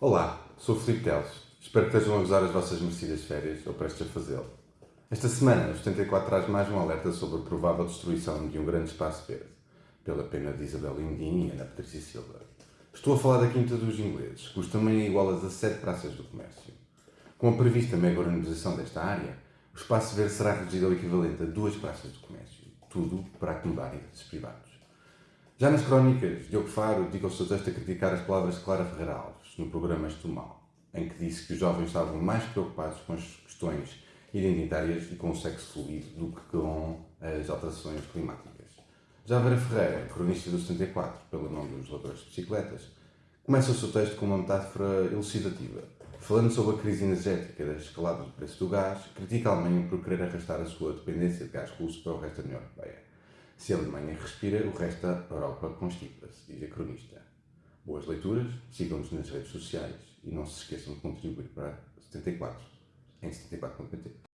Olá, sou o Filipe Teles. Espero que estejam a usar as vossas merecidas férias ou prestes a fazê-lo. Esta semana, o 74 traz mais um alerta sobre a provável destruição de um grande espaço verde, pela pena de Isabel Lindin e Ana Patrícia Silva. Estou a falar da Quinta dos Ingleses, cujo tamanho é igual a 17 praças do comércio. Com a prevista mega urbanização desta área, o espaço verde será reduzido ao equivalente a duas praças do comércio, tudo para acomodar interesses privados. Já nas crónicas, Diogo Faro dedica o seu texto a criticar as palavras de Clara Ferreira Alves, no programa Estou Mal, em que disse que os jovens estavam mais preocupados com as questões identitárias e com o sexo fluido do que com as alterações climáticas. Já Vera Ferreira, cronista do 74, pelo nome dos ladrões de bicicletas, começa o seu texto com uma metáfora elucidativa, falando sobre a crise energética da escalada do preço do gás, critica a Alemanha por querer arrastar a sua dependência de gás russo para o resto da União Europeia. Se a Alemanha respira, o resto da Europa constipa-se, diz a cronista. Boas leituras, sigam-nos nas redes sociais e não se esqueçam de contribuir para 74 em 74.pt.